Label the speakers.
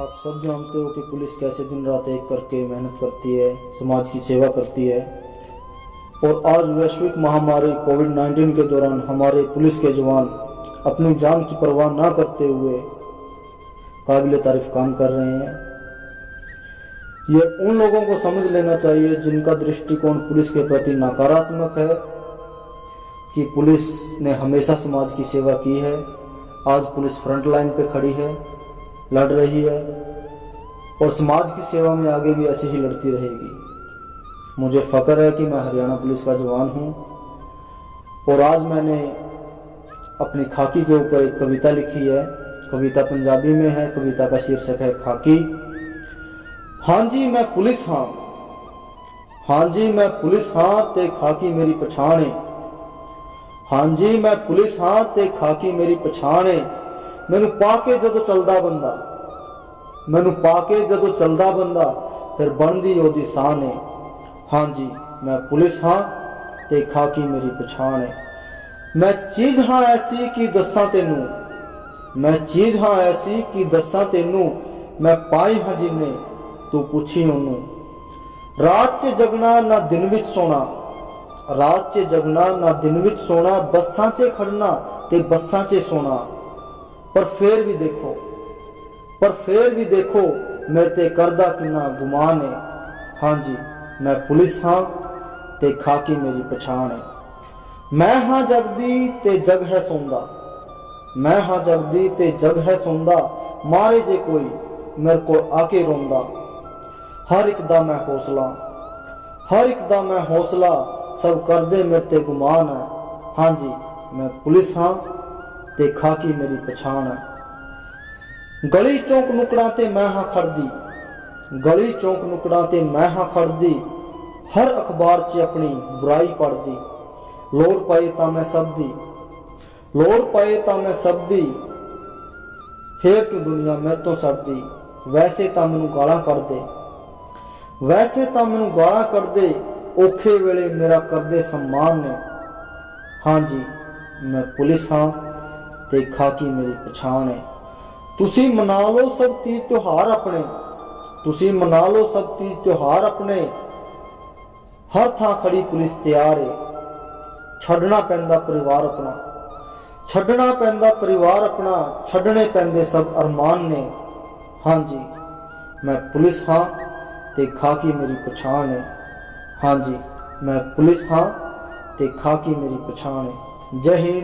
Speaker 1: आप सब जानते हो कि पुलिस कैसे दिन रात एक करके मेहनत करती है, समाज की सेवा करती है। और आज वैश्विक महामारी कोविड 19 के दौरान हमारे पुलिस के जवान अपनी जान की परवाह ना करते हुए काबिल तारीफ़ काम कर रहे हैं। ये उन लोगों को समझ लेना चाहिए जिनका दृष्टिकोण पुलिस के प्रति नकारात्मक है कि पुलिस ने हमेशा समाज की सेवा की है। आज पुलिस फ्रंट लाइन पे खड़ी है। लड़ रही है और समाज की सेवा में आगे भी ऐसे ही लड़ती रहेगी। मुझे फ़ख्र है कि मैं हरियाणा पुलिस का जवान हूँ और आज मैंने अपनी खाकी के ऊपर एक कविता लिखी है। कविता पंजाबी में है, कविता का शीर्षक है खाकी। हाँ जी, मैं पुलिस हाँ। हाँ जी, मैं पुलिस हाँ ते खाकी मेरी पछाण। है हाँ जी, मैं पुलिस हाँ ते खाकी मेरी पछाण। है ਮੈਨੂੰ ਪਾ ਕੇ ਜਦੋਂ ਚੱਲਦਾ ਬੰਦਾ, ਮੈਨੂੰ ਪਾ ਕੇ ਜਦੋਂ ਚੱਲਦਾ ਬੰਦਾ, ਫਿਰ ਬਣਦੀ ਉਹਦੀ ਸਾਹ ਏ ਹਾਂਜੀ ਮੈਂ ਪੁਲਿਸ ਹਾਂ ਤੇ ਖਾਕੀ ਮੇਰੀ ਪਛਾਣ ਏ ਮੈਂ ਚੀਜ਼ ਹਾਂ ਐਸੀ ਕਿ ਦੱਸਾਂ ਤੈਨੂੰ, ਮੈਂ ਚੀਜ਼ ਹਾਂ ਐਸੀ ਕਿ ਦੱਸਾਂ ਤੈਨੂੰ, ਮੈਂ ਪਾਈ ਹਾਂ ਜਿੰਨੇ, ਤੂੰ ਪੁੱਛੀ ਉਹਨੂੰ। ਰਾਤ 'ਚ ਜਗਣਾ ਨਾ ਦਿਨ ਵਿੱਚ ਸੋਣਾ, ਰਾਤ 'ਚ ਜਗਣਾ ਨਾ ਦਿਨ ਵਿੱਚ ਸੋਣਾ, ਬੱਸਾਂ 'ਚ ਖੜਨਾ ਤੇ ਬੱਸਾਂ 'ਚ ਸੋਣਾ। ਪਰ ਫੇਰ ਵੀ ਦੇਖੋ, ਪਰ ਫੇਰ ਵੀ ਦੇਖੋ, ਮੇਰੇ ਤੇ ਕਰਦਾ ਕਿੰਨਾ ਗੁਮਾਨ ਹੈ। ਹਾਂਜੀ ਮੈਂ ਪੁਲਿਸ ਹਾਂ ਤੇ ਖਾਕੀ ਮੇਰੀ ਪਛਾਣ ਹੈ। ਮੈਂ ਹਾਂ ਜਗਦੀ ਤੇ ਜਗ ਹੈ ਸੌਂਦਾ। ਮੈਂ ਹਾਂ ਜਗਦੀ ਤੇ ਜਗ ਹੈ ਸੌਂਦਾ। ਮਾਰੇ ਜੇ ਕੋਈ ਮੇਰੇ ਕੋਲ ਆ ਕੇ ਰੋਂਦਾ। ਹਰ ਇੱਕ ਦਾ ਮੈਂ ਹੌਸਲਾ, ਹਰ ਇੱਕ ਦਾ ਮੈਂ ਹੌਸਲਾ ਸਭ ਕਰਦੇ ਮੇਰੇ ਤੇ ਗੁਮਾਨ ਹੈ। ਹਾਂਜੀ ਮੈਂ ਪੁਲਿਸ ਹਾਂ ਤੇ ਕੇ ਮੇਰੀ ਪਛਾਣ ਹੈ। ਗਲੀ ਚੌਂਕ ਨੁਕੜਾਂ ਤੇ ਮੈਂ ਹਾਂ ਖੜਦੀ ਗਲੀ ਚੌਂਕ ਨੁਕੜਾਂ ਤੇ ਮੈਂ ਹਾਂ ਖੜਦੀ ਹਰ ਅਖਬਾਰ 'ਚ ਆਪਣੀ ਬੁਰਾਈ ਪੜਦੀ ਲੋੜ ਪਏ ਤਾਂ ਮੈਂ ਸਭ ਦੀ ਲੋੜ ਪਏ ਤਾਂ ਮੈਂ ਸਭ ਦੀ ਫੇਰ ਕਿ ਦੁਨੀਆ ਮੇਰੇ ਤੋਂ ਸੜਦੀ? ਵੈਸੇ ਤਾਂ ਮੈਨੂੰ ਗਾਲਾਂ ਕੱਢਦੇ। ਵੈਸੇ ਤਾਂ ਮੈਨੂੰ ਗਾਲਾਂ ਕੱਢਦੇ। ਔਖੇ ਵੇਲੇ ਮੇਰਾ ਕਰਦੇ ਸਨਮਾਨ ਨੇ। ਹਾਂਜੀ, ਮੈਂ ਪੁਲਿਸ ਹਾਂ। ਤੇ ਖਾਕੀ ਮੇਰੀ ਪਛਾਣ ਹੈ। ਤੁਸੀਂ ਮਨਾ ਲਓ ਸਭ ਤੀਜ ਤਿਉਹਾਰ ਆਪਣੇ। ਤੁਸੀਂ ਮਨਾ ਲਓ ਸਭ ਤੀਜ ਤਿਉਹਾਰ ਆਪਣੇ। ਹਰ ਥਾਂ ਖੜੀ ਪੁਲਿਸ ਤਿਆਰ ਹੈ। ਛੱਡਣਾ ਪੈਂਦਾ ਪਰਿਵਾਰ ਆਪਣਾ। ਛੱਡਣਾ ਪੈਂਦਾ ਪਰਿਵਾਰ ਆਪਣਾ। ਛੱਡਣੇ ਪੈਂਦੇ ਸਭ ਅਰਮਾਨ ਨੇ। ਹਾਂਜੀ, ਮੈਂ ਪੁਲਿਸ ਹਾਂ। ਤੇ ਖਾਕੀ ਮੇਰੀ ਪਛਾਣ ਹੈ। ਹਾਂਜੀ, ਮੈਂ ਪੁਲਿਸ ਹਾਂ। ਤੇ ਖਾਕੀ ਮੇਰੀ ਪਛਾਣ ਹੈ। ਜੈ ਹਿੰਦ।